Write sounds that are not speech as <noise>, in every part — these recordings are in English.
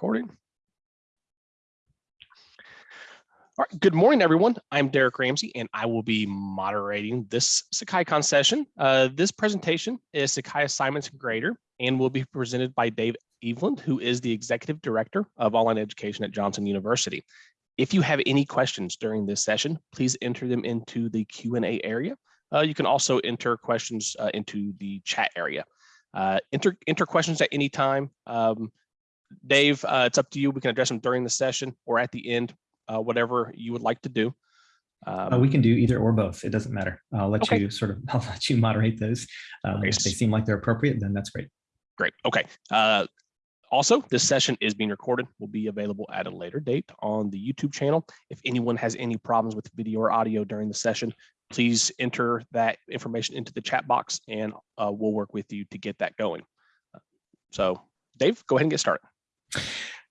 Recording. All right, good morning, everyone. I'm Derek Ramsey, and I will be moderating this SakaiCon session. Uh, this presentation is Sakai Assignments Grader and will be presented by Dave Eveland, who is the Executive Director of Online Education at Johnson University. If you have any questions during this session, please enter them into the Q&A area. Uh, you can also enter questions uh, into the chat area. Uh, enter, enter questions at any time. Um, Dave, uh, it's up to you. We can address them during the session or at the end, uh, whatever you would like to do. Um, uh, we can do either or both. It doesn't matter. I'll let okay. you sort of, <laughs> I'll let you moderate those. Um, if they seem like they're appropriate, then that's great. Great. Okay. Uh, also, this session is being recorded, will be available at a later date on the YouTube channel. If anyone has any problems with video or audio during the session, please enter that information into the chat box and uh, we'll work with you to get that going. So Dave, go ahead and get started.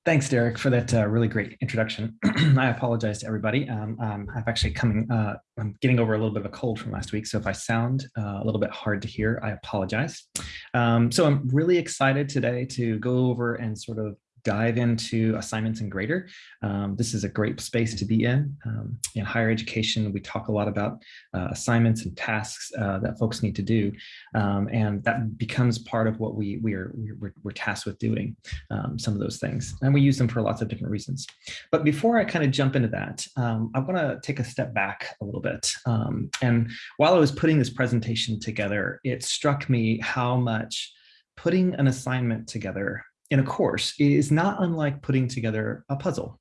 Thanks, Derek, for that uh, really great introduction. <clears throat> I apologize to everybody. Um, um, I'm actually coming, uh, I'm getting over a little bit of a cold from last week. So if I sound uh, a little bit hard to hear, I apologize. Um, so I'm really excited today to go over and sort of dive into assignments in Grader. Um, this is a great space to be in. Um, in higher education, we talk a lot about uh, assignments and tasks uh, that folks need to do, um, and that becomes part of what we we are we're, we're tasked with doing. Um, some of those things, and we use them for lots of different reasons. But before I kind of jump into that, um, I want to take a step back a little bit. Um, and while I was putting this presentation together, it struck me how much putting an assignment together in a course is not unlike putting together a puzzle.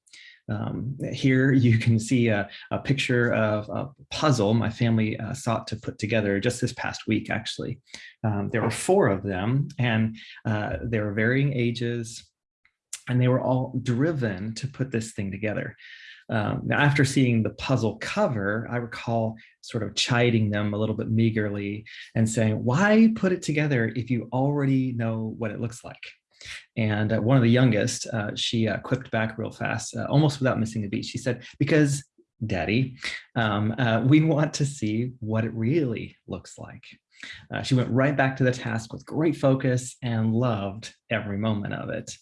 Um, here <laughs> you can see a, a, picture of a puzzle my family uh, sought to put together just this past week, actually. Um, there were four of them and uh, they were varying ages and they were all driven to put this thing together. Um, now, after seeing the puzzle cover, I recall sort of chiding them a little bit meagerly and saying, why put it together if you already know what it looks like? And uh, one of the youngest, uh, she uh, quipped back real fast, uh, almost without missing a beat. She said, because daddy, um, uh, we want to see what it really looks like. Uh, she went right back to the task with great focus and loved every moment of it.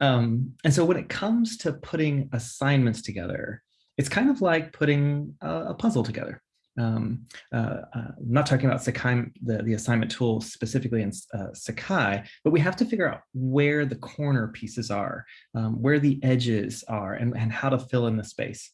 Um, and so when it comes to putting assignments together, it's kind of like putting a, a puzzle together um, uh, uh, I'm not talking about Sakai, the, the assignment tool specifically in uh, Sakai, but we have to figure out where the corner pieces are, um, where the edges are, and, and how to fill in the space.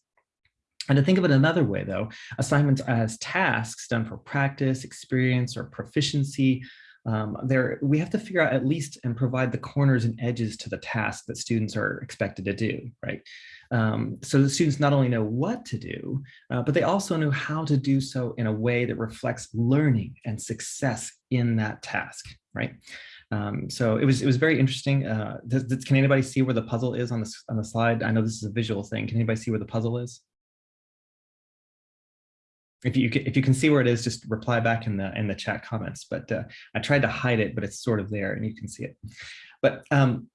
And to think of it another way, though, assignments as tasks done for practice, experience, or proficiency, um, there we have to figure out at least and provide the corners and edges to the task that students are expected to do, right? Um, so the students not only know what to do, uh, but they also know how to do so in a way that reflects learning and success in that task, right? Um, so it was it was very interesting. Uh, does, does, can anybody see where the puzzle is on this on the slide? I know this is a visual thing. Can anybody see where the puzzle is? If you if you can see where it is, just reply back in the in the chat comments. But uh, I tried to hide it, but it's sort of there, and you can see it. But um,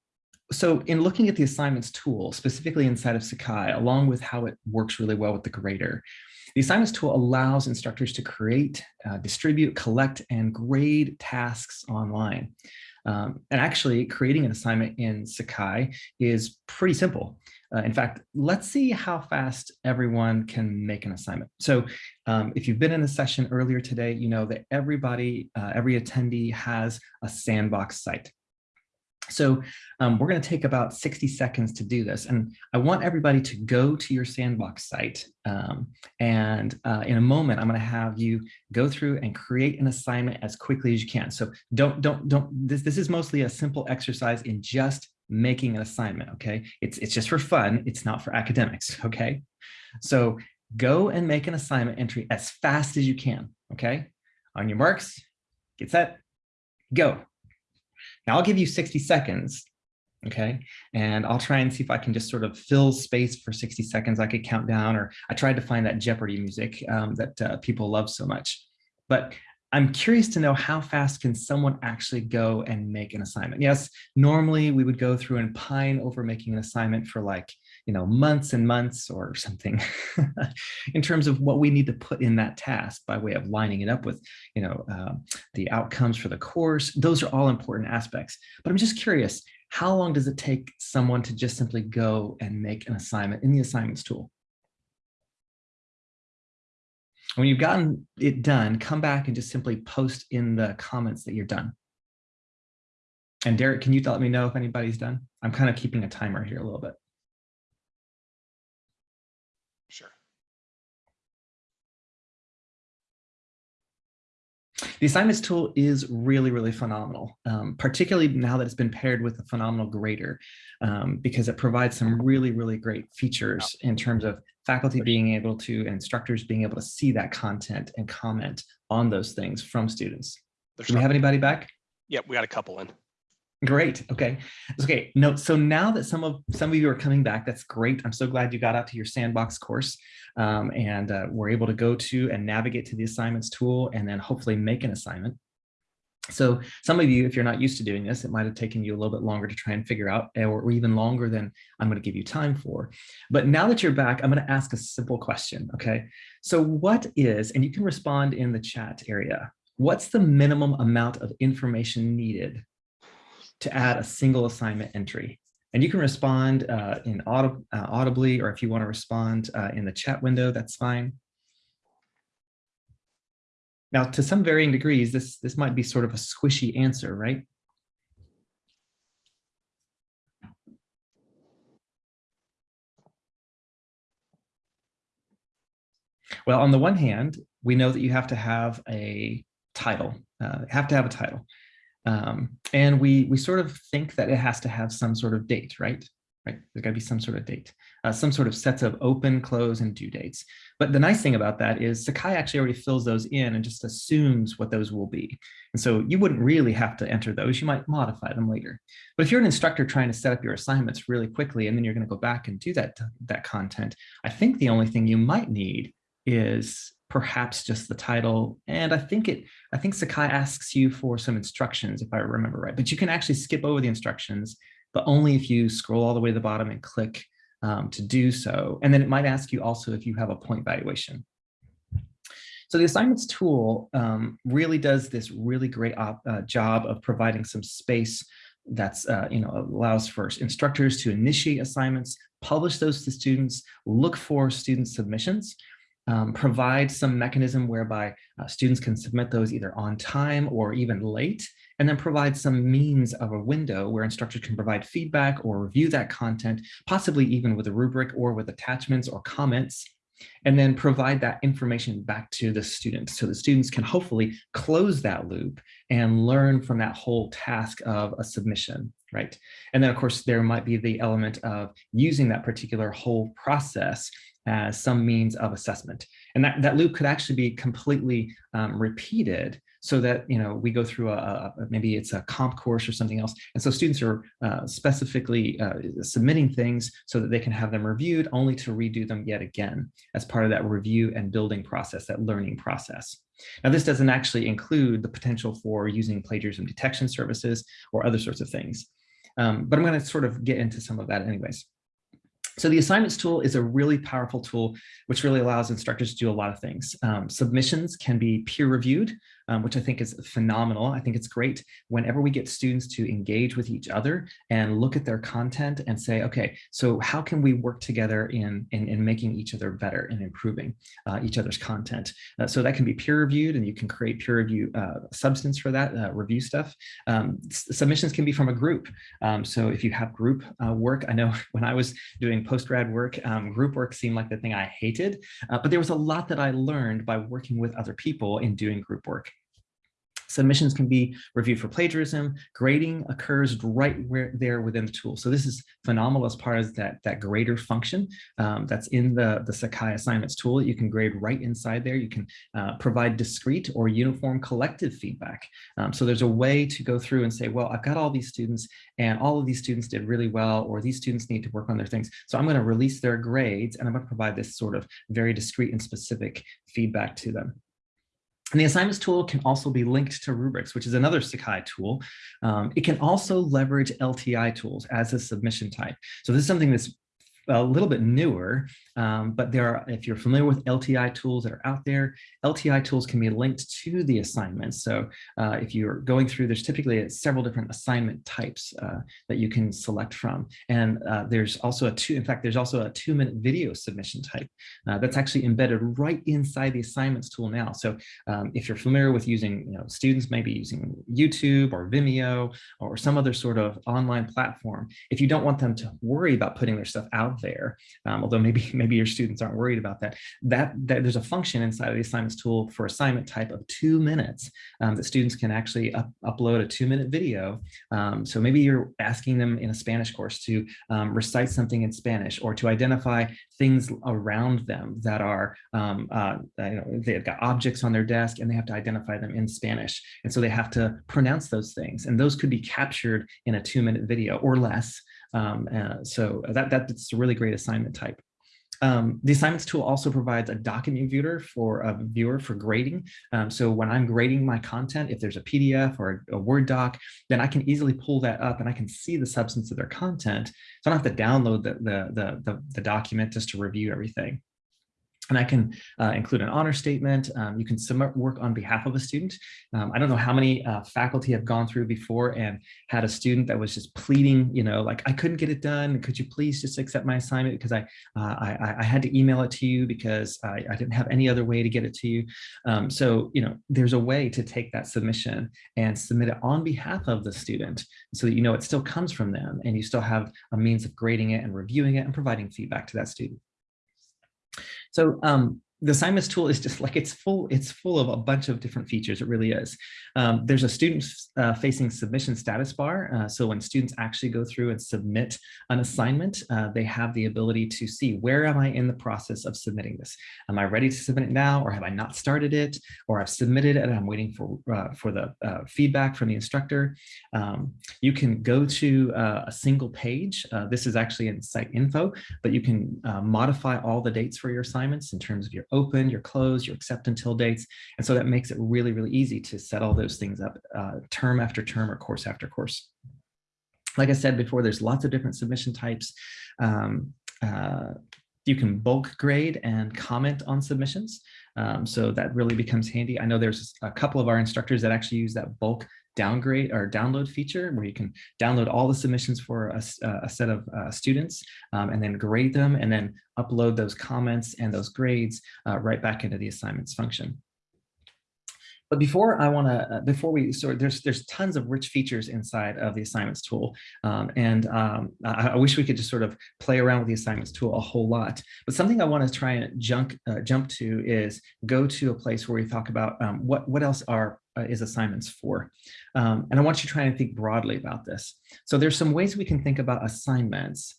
so in looking at the assignments tool, specifically inside of Sakai, along with how it works really well with the grader, the assignments tool allows instructors to create, uh, distribute, collect, and grade tasks online. Um, and actually creating an assignment in Sakai is pretty simple. Uh, in fact, let's see how fast everyone can make an assignment. So um, if you've been in the session earlier today, you know that everybody, uh, every attendee has a sandbox site. So um, we're going to take about 60 seconds to do this. And I want everybody to go to your sandbox site. Um, and uh, in a moment, I'm going to have you go through and create an assignment as quickly as you can. So don't, don't, don't, this, this is mostly a simple exercise in just making an assignment. Okay. It's, it's just for fun. It's not for academics. <laughs> Okay. So go and make an assignment entry as fast as you can. Okay. On your marks, get set, go. Now I'll give you 60 seconds, okay? And I'll try and see if I can just sort of fill space for 60 seconds. I could count down, or I tried to find that Jeopardy music um, that uh, people love so much. But I'm curious to know how fast can someone actually go and make an assignment? Yes, normally we would go through and pine over making an assignment for like, you know, months and months or something <laughs> in terms of what we need to put in that task by way of lining it up with, you know, uh, the outcomes for the course. Those are all important aspects. But I'm just curious, how long does it take someone to just simply go and make an assignment in the assignments tool? When you've gotten it done, come back and just simply post in the comments that you're done. And Derek, can you let me know if anybody's done? I'm kind of keeping a timer here a little bit. The assignments tool is really, really phenomenal, um, particularly now that it's been paired with a phenomenal grader, um, because it provides some really, really great features in terms of faculty being able to, and instructors being able to see that content and comment on those things from students. There's Do we have anybody back? Yep, we got a couple in. Great. Okay. Okay. No. So now that some of some of you are coming back, that's great. I'm so glad you got out to your sandbox course um, and uh, were able to go to and navigate to the assignments tool and then hopefully make an assignment. So some of you, if you're not used to doing this, it might have taken you a little bit longer to try and figure out or, or even longer than I'm going to give you time for. But now that you're back, I'm going to ask a simple question. Okay. So what is, and you can respond in the chat area, what's the minimum amount of information needed to add a single assignment entry. And you can respond uh, in audib uh, audibly, or if you want to respond uh, in the chat window, that's fine. Now, to some varying degrees, this, this might be sort of a squishy answer, right? Well, on the one hand, we know that you have to have a title, uh, have to have a title. Um, and we we sort of think that it has to have some sort of date, right? Right. There's got to be some sort of date, uh, some sort of sets of open, close, and due dates. But the nice thing about that is Sakai actually already fills those in and just assumes what those will be. And so you wouldn't really have to enter those. You might modify them later. But if you're an instructor trying to set up your assignments really quickly, and then you're going to go back and do that that content, I think the only thing you might need is perhaps just the title. And I think it, I think Sakai asks you for some instructions, if I remember right, but you can actually skip over the instructions, but only if you scroll all the way to the bottom and click um, to do so. And then it might ask you also if you have a point valuation. So the assignments tool um, really does this really great op, uh, job of providing some space that's, uh, you know, allows for instructors to initiate assignments, publish those to students, look for student submissions, um, provide some mechanism whereby uh, students can submit those either on time or even late, and then provide some means of a window where instructors can provide feedback or review that content, possibly even with a rubric or with attachments or comments, and then provide that information back to the students. So the students can hopefully close that loop and learn from that whole task of a submission, right? And then of course, there might be the element of using that particular whole process as some means of assessment. And that, that loop could actually be completely um, repeated so that, you know, we go through a, a, maybe it's a comp course or something else. And so students are uh, specifically uh, submitting things so that they can have them reviewed only to redo them yet again as part of that review and building process, that learning process. Now, this doesn't actually include the potential for using plagiarism detection services or other sorts of things. Um, but I'm going to sort of get into some of that anyways. So the assignments tool is a really powerful tool, which really allows instructors to do a lot of things. Um, submissions can be peer reviewed, um, which I think is phenomenal. I think it's great whenever we get students to engage with each other and look at their content and say, okay, so how can we work together in, in, in making each other better and improving uh, each other's content? Uh, so that can be peer reviewed and you can create peer review uh, substance for that uh, review stuff. Um, submissions can be from a group. Um, so if you have group uh, work, I know <laughs> when I was doing post-grad work, um, group work seemed like the thing I hated, uh, but there was a lot that I learned by working with other people in doing group work. Submissions can be reviewed for plagiarism. Grading occurs right where there within the tool. So this is phenomenal as part of that, that grader function um, that's in the, the Sakai assignments tool. You can grade right inside there. You can uh, provide discrete or uniform collective feedback. Um, so there's a way to go through and say, well, I've got all these students and all of these students did really well, or these students need to work on their things. So I'm going to release their grades and I'm going to provide this sort of very discrete and specific feedback to them. And the assignments tool can also be linked to rubrics, which is another Sakai tool. Um, it can also leverage LTI tools as a submission type. So this is something that's a little bit newer, um, but there are, if you're familiar with LTI tools that are out there, LTI tools can be linked to the assignments. So uh, if you're going through, there's typically several different assignment types uh, that you can select from. And uh, there's also a two, in fact, there's also a two minute video submission type uh, that's actually embedded right inside the assignments tool now. So um, if you're familiar with using, you know, students maybe using YouTube or Vimeo or some other sort of online platform, if you don't want them to worry about putting their stuff out there, um, although maybe <laughs> maybe your students aren't worried about that, that, that there's a function inside of the assignments tool for assignment type of two minutes um, that students can actually up, upload a two minute video. Um, so maybe you're asking them in a Spanish course to um, recite something in Spanish or to identify things around them that are, um, uh, you know, they've got objects on their desk and they have to identify them in Spanish. And so they have to pronounce those things and those could be captured in a two minute video or less. Um, uh, so that, that's a really great assignment type. Um, the assignments tool also provides a document viewer for a viewer for grading. Um, so when I'm grading my content, if there's a PDF or a, a, Word doc, then I can easily pull that up and I can see the substance of their content. So I don't have to download the, the, the, the, the document just to review everything. And I can uh, include an honor statement. Um, you can submit work on behalf of a student. Um, I don't know how many uh, faculty have gone through before and had a student that was just pleading, you know, like, I couldn't get it done. Could you please just accept my assignment because I, uh, I, I, had to email it to you because I, I, didn't have any other way to get it to you. Um, so, you know, there's a way to take that submission and submit it on behalf of the student so that you know it still comes from them and you still have a means of grading it and reviewing it and providing feedback to that student. So um, the assignments tool is just like it's full it's full of a bunch of different features it really is. Um, there's a student uh, facing submission status bar uh, so when students actually go through and submit an assignment uh, they have the ability to see where am I in the process of submitting this? Am I ready to submit it now or have I not started it or I've submitted it and I'm waiting for uh, for the uh, feedback from the instructor? Um, you can go to uh, a single page this is actually in site info but you can modify all the dates for your assignments in terms of your open, your close, your accept until dates. And so that makes it really, really easy to set all those things up uh, term after term or course after course. Like I said before, there's lots of different submission types. Um, uh, you can bulk grade and comment on submissions. Um, so that really becomes handy. I know there's a couple of our instructors that actually use that bulk downgrade or download feature where you can download all the submissions for a, a set of uh, students um, and then grade them and then upload those comments and those grades uh, right back into the assignments function. But before I want to, uh, before we sort, there's there's tons of rich features inside of the assignments tool, um, and um, I, I, wish we could just sort of play around with the assignments tool a whole lot. But something I want to try and jump uh, jump to is go to a place where we talk about um, what what else are uh, is assignments for. Um, and I want you to try and think broadly about this. So there's some ways we can think about assignments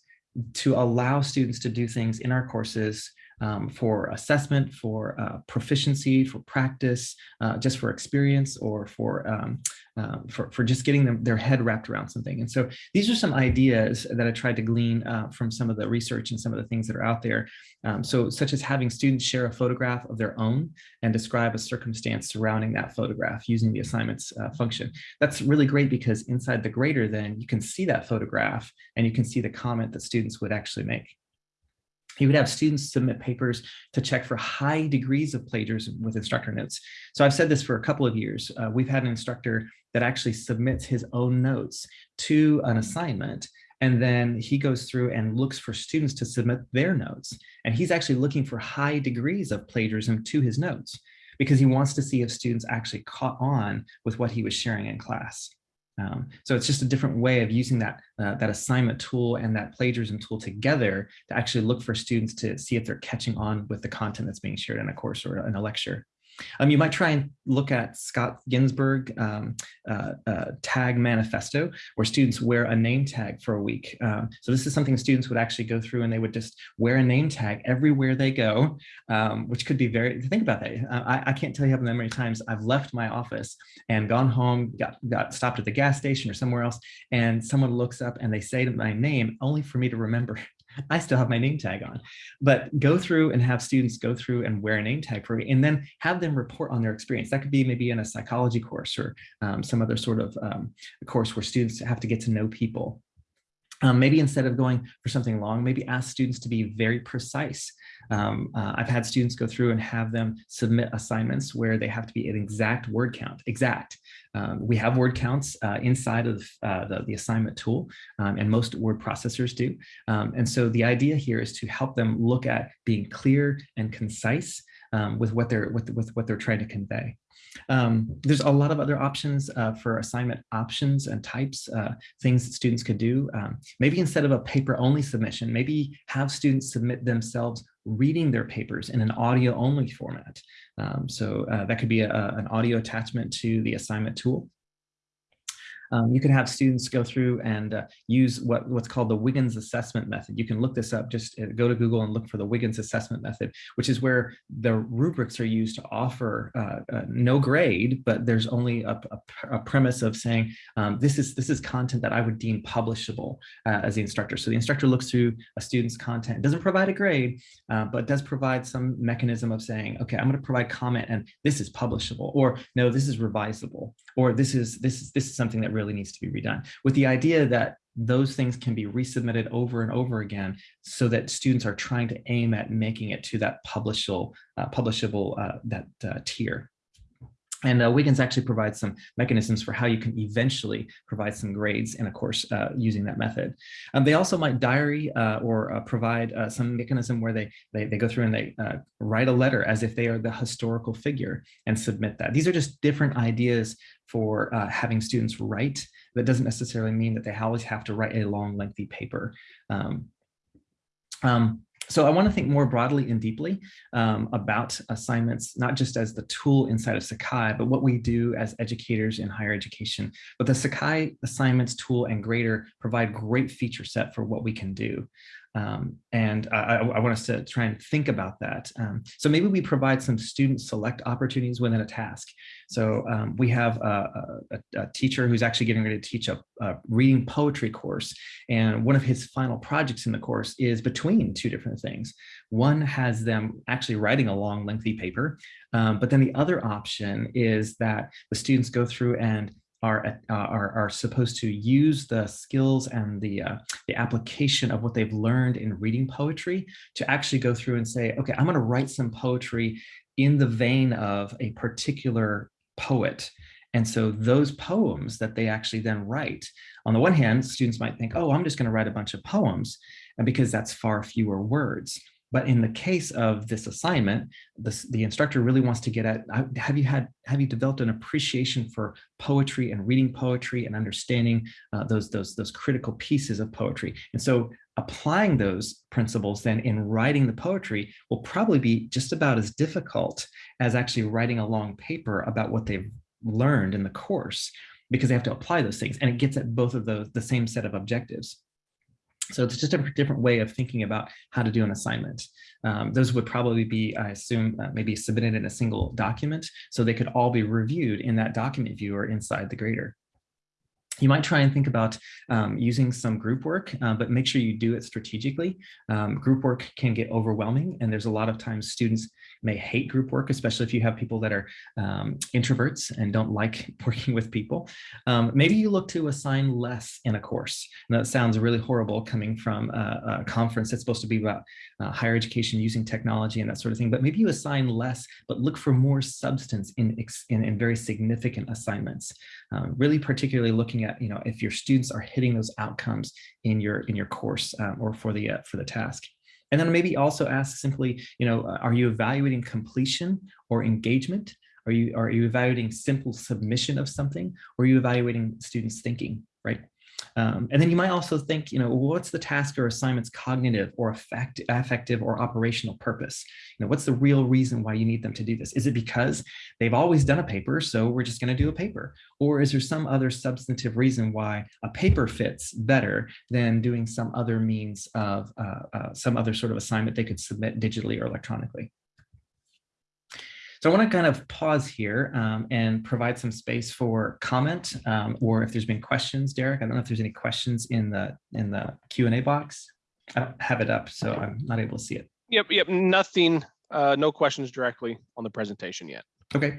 to allow students to do things in our courses um, for assessment, for uh, proficiency, for practice, uh, just for experience, or for, um, uh, for, for just getting them their head wrapped around something. And so these are some ideas that I tried to glean uh, from some of the research and some of the things that are out there. Um, so such as having students share a photograph of their own and describe a circumstance surrounding that photograph using the assignments uh, function. That's really great because inside the grader then you can see that photograph and you can see the comment that students would actually make. You would have students submit papers to check for high degrees of plagiarism with instructor notes. So I've said this for a couple of years. Uh, we've had an instructor that actually submits his own notes to an assignment and then he goes through and looks for students to submit their notes. And he's actually looking for high degrees of plagiarism to his notes because he wants to see if students actually caught on with what he was sharing in class. Um, so it's just a different way of using that, uh, that assignment tool and that plagiarism tool together to actually look for students to see if they're catching on with the content that's being shared in a course or in a lecture. Um, you might try and look at Scott Ginsberg um, uh, uh, tag manifesto, where students wear a name tag for a week. Um, so this is something students would actually go through and they would just wear a name tag everywhere they go, um, which could be very, think about that. Uh, I, I, can't tell you how many times I've left my office and gone home, got, got stopped at the gas station or somewhere else, and someone looks up and they say my name only for me to remember <laughs> I still have my name tag on, but go through and have students go through and wear a name tag for me and then have them report on their experience. That could be maybe in a psychology course or um, some other sort of um, course where students have to get to know people. Um, maybe instead of going for something long, maybe ask students to be very precise. Um, uh, I've had students go through and have them submit assignments where they have to be an exact word count, exact. Um, we have word counts uh, inside of uh, the, the assignment tool, um, and most word processors do. Um, and so the idea here is to help them look at being clear and concise um, with what they're with, with what they're trying to convey. Um, there's a lot of other options uh, for assignment options and types, uh, things that students could do. Um, maybe instead of a paper only submission, maybe have students submit themselves reading their papers in an audio only format. Um, so uh, that could be a, an audio attachment to the assignment tool. Um, you can have students go through and uh, use what, what's called the Wiggins assessment method. You can look this up, just uh, go to Google and look for the Wiggins assessment method, which is where the rubrics are used to offer uh, uh, no grade, but there's only a, a, a premise of saying, um, this, is, this is content that I would deem publishable uh, as the instructor. So the instructor looks through a student's content, doesn't provide a grade, uh, but does provide some mechanism of saying, okay, I'm gonna provide comment and this is publishable, or no, this is revisable, or this is, this is, this is something that really really needs to be redone with the idea that those things can be resubmitted over and over again so that students are trying to aim at making it to that publishable, uh, publishable uh, that uh, tier. And uh, Wiggins actually provides some mechanisms for how you can eventually provide some grades in a course uh, using that method. Um, they also might diary uh, or uh, provide uh, some mechanism where they, they, they go through and they uh, write a letter as if they are the historical figure and submit that. These are just different ideas for having students write. That doesn't necessarily mean that they always have to write a long, lengthy paper. Um, um, so I want to think more broadly and deeply um, about assignments, not just as the tool inside of Sakai, but what we do as educators in higher education. But the Sakai assignments tool and grader provide great feature set for what we can do. Um, and I, I, want us to try and think about that. Um, so maybe we provide some student select opportunities within a task. So um, we have a, a, a, teacher who's actually getting ready to teach a, a, reading poetry course. And one of his final projects in the course is between two different things. One has them actually writing a long lengthy paper, um, but then the other option is that the students go through and are, uh, are, are supposed to use the skills and the, uh, the application of what they've learned in reading poetry to actually go through and say, okay, I'm going to write some poetry in the vein of a particular poet. And so those poems that they actually then write, on the one hand, students might think, oh, I'm just going to write a bunch of poems, and because that's far fewer words. But in the case of this assignment, the instructor really wants to get at, have you had, have you developed an appreciation for poetry and reading poetry and understanding uh, those, those, those critical pieces of poetry? And so applying those principles then in writing the poetry will probably be just about as difficult as actually writing a long paper about what they've learned in the course because they have to apply those things and it gets at both of those the same set of objectives. So it's just a different way of thinking about how to do an assignment. Um, those would probably be, I assume, uh, maybe submitted in a single document, so they could all be reviewed in that document viewer inside the grader. You might try and think about um, using some group work, uh, but make sure you do it strategically. Um, group work can get overwhelming, and there's a lot of times students may hate group work, especially if you have people that are um, introverts and don't like <laughs> working with people. Um, maybe you look to assign less in a course. And that sounds really horrible coming from a, a conference that's supposed to be about uh, higher education using technology and that sort of thing, but maybe you assign less, but look for more substance in, in, in very significant assignments. Um, really particularly looking at, you know, if your students are hitting those outcomes in your in your course um, or for the uh, for the task. And then maybe also ask simply, you know, uh, are you evaluating completion or engagement? Are you, are you evaluating simple submission of something? Or are you evaluating students thinking, right? Um, and then you might also think, you know, what's the task or assignment's cognitive or effect, affective or operational purpose? You know, what's the real reason why you need them to do this? Is it because they've always done a paper, so we're just going to do a paper? Or is there some other substantive reason why a paper fits better than doing some other means of uh, uh, some other sort of assignment they could submit digitally or electronically? So I want to kind of pause here um, and provide some space for comment um, or if there's been questions, Derek, I don't know if there's any questions in the in the Q&A box. I don't have it up, so I'm not able to see it. Yep, yep, nothing, uh, no questions directly on the presentation yet. Okay,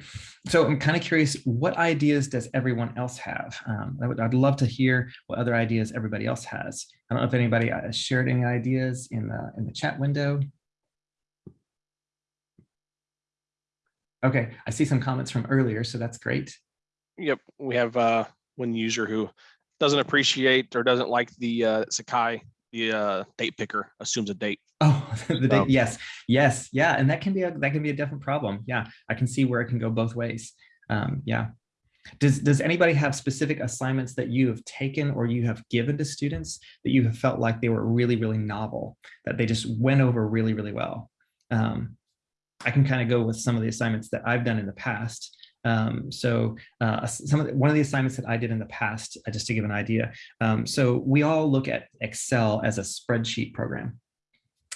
so I'm kind of curious, what ideas does everyone else have? Um, I would, I'd love to hear what other ideas everybody else has. I don't know if anybody uh, shared any ideas in the in the chat window. Okay, I see some comments from earlier, so that's great. Yep, we have uh, one user who doesn't appreciate or doesn't like the uh, Sakai, the uh, date picker assumes a date. Oh, <laughs> the date, yes, yes, yeah, and that can be a that can be a different problem. Yeah, I can see where it can go both ways. Um, yeah. Does does anybody have specific assignments that you have taken or you have given to students that you have felt like they were really really novel that they just went over really really well? Um, I can kind of go with some of the assignments that I've done in the past. Um, so uh, some of the, one of the assignments that I did in the past, uh, just to give an idea. Um, so we all look at Excel as a spreadsheet program.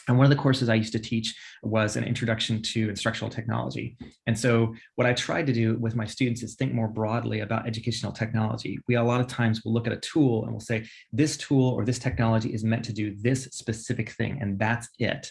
And one of the courses I used to teach was an introduction to instructional technology. And so what I tried to do with my students is think more broadly about educational technology. We a lot of times will look at a tool and we'll say, this tool or this technology is meant to do this specific thing, and that's it.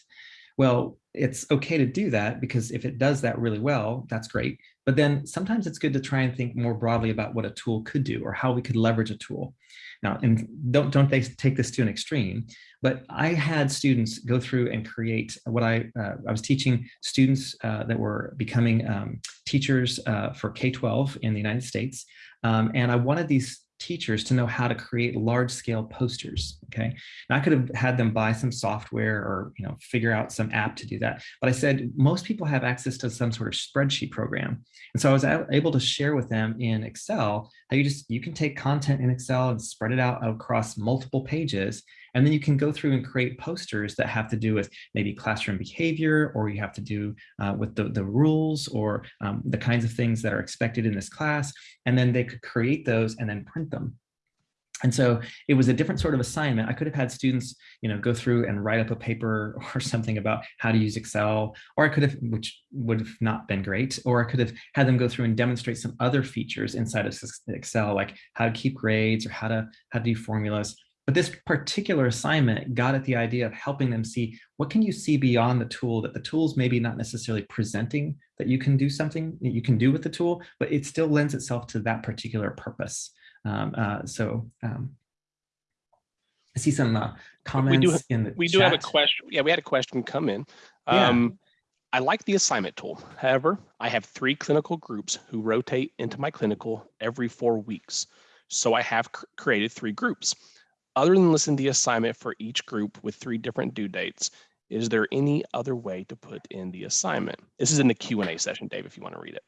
Well, it's okay to do that because if it does that really well, that's great. But then sometimes it's good to try and think more broadly about what a tool could do or how we could leverage a tool. Now, and don't, don't they take this to an extreme, but I had students go through and create what I, uh, I was teaching students uh, that were becoming um, teachers uh, for K-12 in the United States. Um, and I wanted these teachers to know how to create large scale posters okay? Now i could have had them buy some software or you know figure out some app to do that but i said most people have access to some sort of spreadsheet program. And so i was able to share with them in excel how you just you can take content in excel and spread it out across multiple pages and then you can go through and create posters that have to do with maybe classroom behavior or you have to do uh, with the, the rules or um, the kinds of things that are expected in this class and then they could create those and then print them. And so it was a different sort of assignment. I could have had students, you know, go through and write up a paper <laughs> or something about how to use Excel, or I could have, which would have not been great, or I could have had them go through and demonstrate some other features inside of Excel, like how to keep grades or how to how to do formulas. But this particular assignment got at the idea of helping them see what can you see beyond the tool that the tool's maybe not necessarily presenting that you can do something that you can do with the tool, but it still lends itself to that particular purpose. Um, uh, so um, I see some uh, comments do- in the We do have a question. Yeah, we had a question come in. Yeah. Um, I like the assignment tool. However, I have three clinical groups who rotate into my clinical every four weeks. So I have cr- created three groups. Other than listing the assignment for each group with three different due dates, is there any other way to put in the assignment? This is in the Q and A session, Dave, if you want to read it.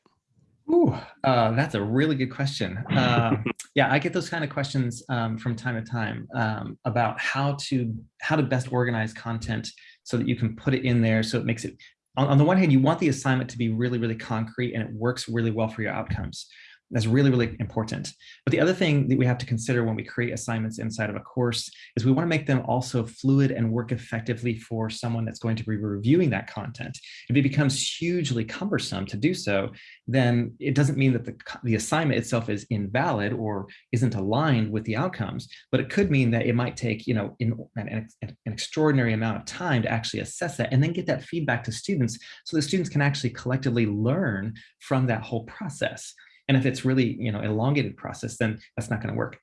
Ooh, uh, that's a really good question. Um, <laughs> yeah, I get those kind of questions um, from time to time um, about how to how to best organize content so that you can put it in there so it makes it. On, on the one hand, you want the assignment to be really, really concrete and it works really well for your outcomes. That's really, really important. But the other thing that we have to consider when we create assignments inside of a course is we want to make them also fluid and work effectively for someone that's going to be reviewing that content. If it becomes hugely cumbersome to do so, then it doesn't mean that the, the assignment itself is invalid or isn't aligned with the outcomes, but it could mean that it might take you know in, an, an extraordinary amount of time to actually assess that and then get that feedback to students so the students can actually collectively learn from that whole process. And if it's really you know elongated process, then that's not going to work.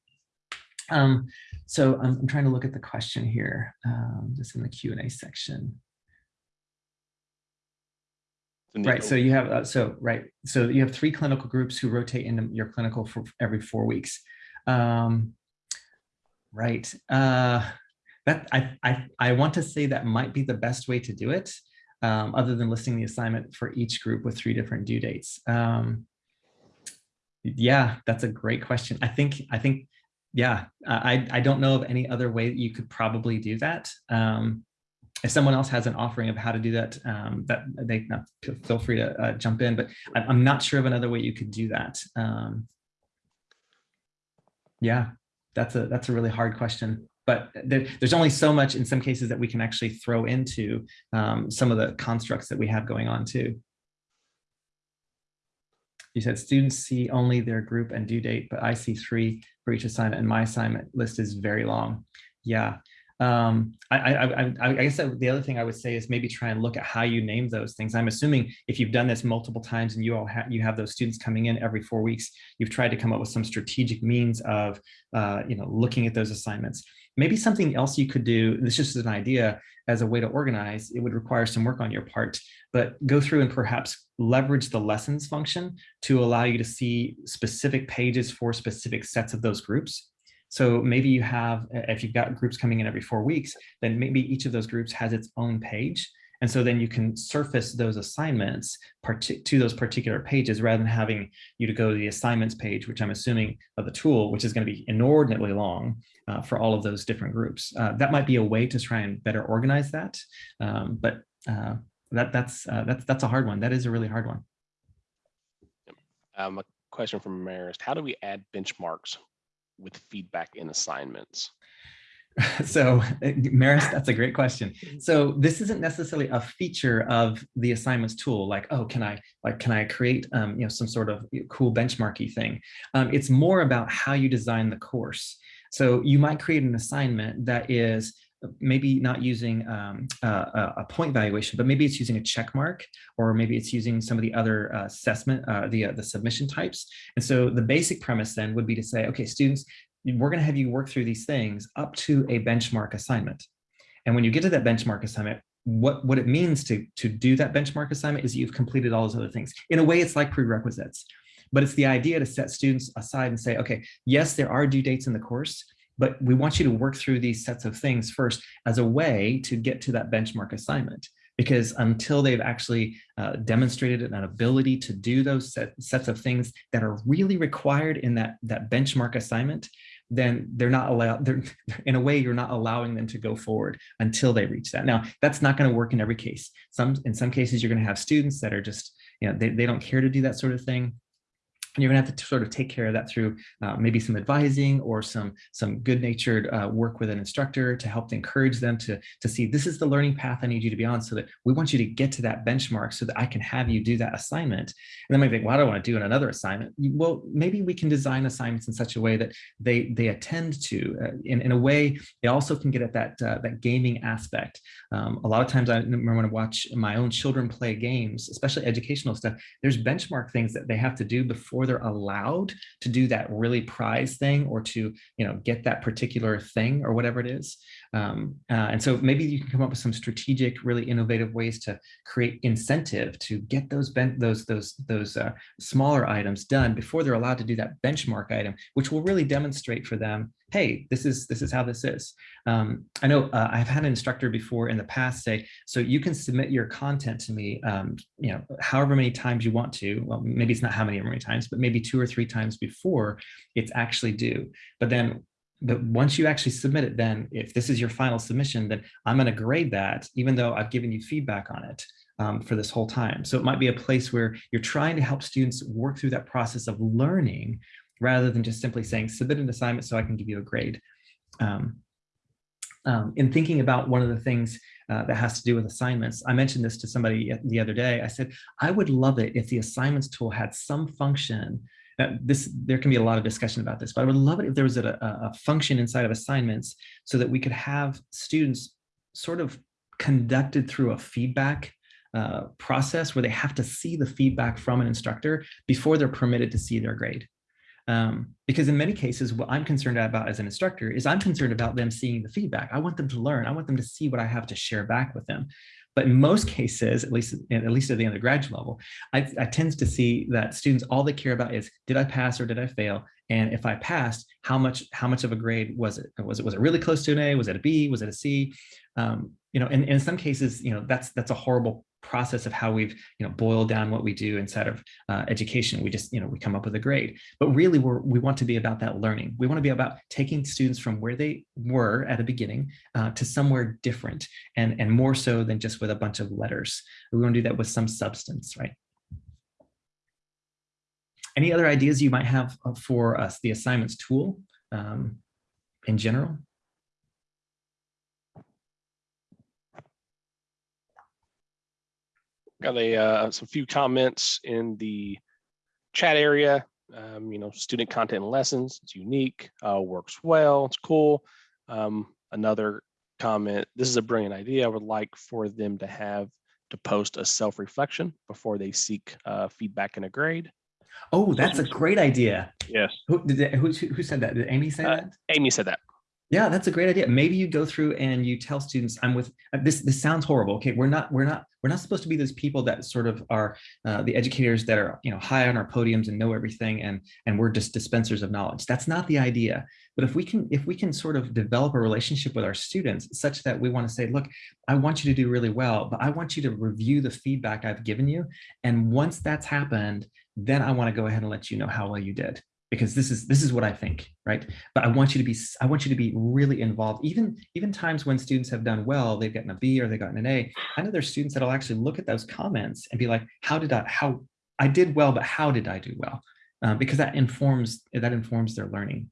Um, so I'm, I'm, trying to look at the question here, um, just in the Q and A section. Right. So you have uh, so right. So you have three clinical groups who rotate into your clinical for every four weeks. Um, right. Uh, that I, I I want to say that might be the best way to do it, um, other than listing the assignment for each group with three different due dates. Um, yeah, that's a great question. I think I think yeah, I I don't know of any other way that you could probably do that. Um, if someone else has an offering of how to do that, um, that they feel free to uh, jump in. But I'm not sure of another way you could do that. Um, yeah, that's a that's a really hard question. But there, there's only so much in some cases that we can actually throw into um, some of the constructs that we have going on too. You said students see only their group and due date, but I see three for each assignment and my assignment list is very long. Yeah, Um, I, I, I, guess the other thing I would say is maybe try and look at how you name those things. I'm assuming if you've done this multiple times and you all have you have those students coming in every four weeks, you've tried to come up with some strategic means of uh, you know looking at those assignments. Maybe something else you could do. This is an idea as a way to organize. It would require some work on your part, but go through and perhaps leverage the lessons function to allow you to see specific pages for specific sets of those groups. So maybe you have, if you've got groups coming in every four weeks, then maybe each of those groups has its own page. And so then you can surface those assignments to those particular pages rather than having you to go to the assignments page, which I'm assuming of the tool, which is going to be inordinately long uh, for all of those different groups. Uh, that might be a way to try and better organize that. Um, but uh, that, that's, uh, that's, that's a hard one. That is a really hard one. Um, a question from Marist. How do we add benchmarks with feedback in assignments? <laughs> so Maris, that's a great question. <laughs> So this isn't necessarily a feature of the assignments tool, like, oh, can I like can I create um, you know some sort of cool benchmarky thing? Um, it's more about how you design the course. So you might create an assignment that is maybe not using um, uh, a point valuation, but maybe it's using a check mark, or maybe it's using some of the other uh, assessment, uh, the, uh, the submission types. And so the basic premise then would be to say, okay, students, we're gonna have you work through these things up to a benchmark assignment. And when you get to that benchmark assignment, what, what it means to, to do that benchmark assignment is you've completed all those other things. In a way, it's like prerequisites, but it's the idea to set students aside and say, okay, yes, there are due dates in the course, but we want you to work through these sets of things first as a way to get to that benchmark assignment because until they've actually uh, demonstrated an ability to do those set, sets of things that are really required in that, that benchmark assignment, then they're not allowed, <laughs> they're, in a way, you're not allowing them to go forward until they reach that. Now, that's not gonna work in every case. Some In some cases, you're gonna have students that are just, you know, they, they don't care to do that sort of thing and you're gonna have to sort of take care of that through uh, maybe some advising or some some good-natured uh, work with an instructor to help encourage them to to see this is the learning path I need you to be on so that we want you to get to that benchmark so that I can have you do that assignment. And then might think, well, I don't want to do another assignment. Well, maybe we can design assignments in such a way that they they attend to uh, in, in a way they also can get at that uh, that gaming aspect. Um, a lot of times I remember when I watch my own children play games, especially educational stuff, there's benchmark things that they have to do before they're allowed to do that really prize thing or to you know get that particular thing or whatever it is um, uh, and so maybe you can come up with some strategic really innovative ways to create incentive to get those bent those those those uh, smaller items done before they're allowed to do that benchmark item which will really demonstrate for them hey, this is this is how this is. Um, I know uh, I've had an instructor before in the past say, so you can submit your content to me, um, you know, however many times you want to. Well, maybe it's not how many, many times, but maybe two or three times before it's actually due. But then but once you actually submit it, then if this is your final submission, then I'm going to grade that, even though I've given you feedback on it um, for this whole time. So it might be a place where you're trying to help students work through that process of learning rather than just simply saying submit an assignment so I can give you a grade. Um, um, in thinking about one of the things uh, that has to do with assignments, I mentioned this to somebody the other day. I said, I would love it if the assignments tool had some function this there can be a lot of discussion about this, but I would love it if there was a, a, function inside of assignments so that we could have students sort of conducted through a feedback uh, process where they have to see the feedback from an instructor before they're permitted to see their grade. Um, because in many cases, what I'm concerned about as an instructor is I'm concerned about them seeing the feedback. I want them to learn. I want them to see what I have to share back with them. But in most cases, at least at least at the undergraduate level, I, I tend to see that students all they care about is did I pass or did I fail? And if I passed, how much how much of a grade was it? Was it was it really close to an A? Was it a B? Was it a C? Um, you know, and, and in some cases, you know, that's that's a horrible process of how we've you know boiled down what we do inside of uh, education we just you know we come up with a grade. But really we're, we want to be about that learning. We want to be about taking students from where they were at the beginning uh, to somewhere different and and more so than just with a bunch of letters. We want to do that with some substance right? Any other ideas you might have uh, for us the assignments tool um, in general got a uh, some few comments in the chat area. Um, you know, student content and lessons. It's unique, uh, works well. It's cool. Um, another comment, this is a brilliant idea. I would like for them to have to post a self-reflection before they seek uh, feedback in a grade. Oh, that's a great idea. Yes. Who did who, who said that? Did Amy say Uh, that? Amy said that. Yeah, that's a great idea. Maybe you go through and you tell students, "I'm with." uh, This this sounds horrible. Okay, we're not we're not we're not supposed to be those people that sort of are uh, the educators that are you know high on our podiums and know everything, and and we're just dispensers of knowledge. That's not the idea. But if we can if we can sort of develop a relationship with our students such that we want to say, "Look, I want you to do really well, but I want you to review the feedback I've given you, and once that's happened, then I want to go ahead and let you know how well you did." Because this is this is what I think, right? but I want you to be I want you to be really involved. Even even times when students have done well, they've gotten a B or they've gotten an A. I know there's students that'll actually look at those comments and be like, "How did I? How I did well, but how did I do well?" Uh, because that informs that informs their learning.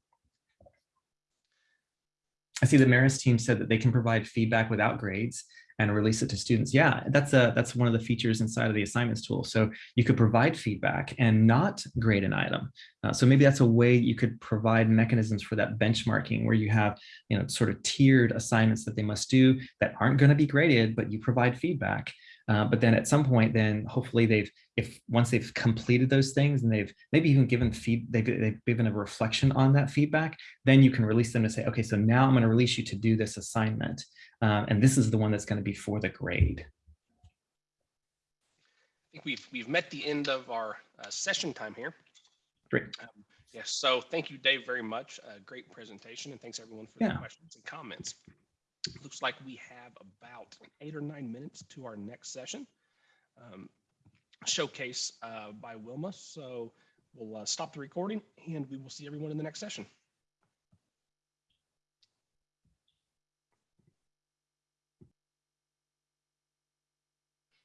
I see the Maris team said that they can provide feedback without grades and release it to students. Yeah, that's a that's one of the features inside of the assignments tool. So you could provide feedback and not grade an item. Uh, so maybe that's a way you could provide mechanisms for that benchmarking where you have, you know, sort of tiered assignments that they must do that aren't going to be graded, but you provide feedback. Uh, but then at some point, then hopefully they've, if once they've completed those things and they've maybe even given feed, they've, they've given a reflection on that feedback, then you can release them to say, okay, so now I'm going to release you to do this assignment. Uh, and this is the one that's going to be for the grade. I think we've we've met the end of our uh, session time here. Great. Um, yes. So thank you, Dave, very much. Uh, great presentation, and thanks everyone for the questions and comments. Looks like we have about eight or nine minutes to our next session. Um, showcase uh, by Wilma. So we'll uh, stop the recording, and we will see everyone in the next session.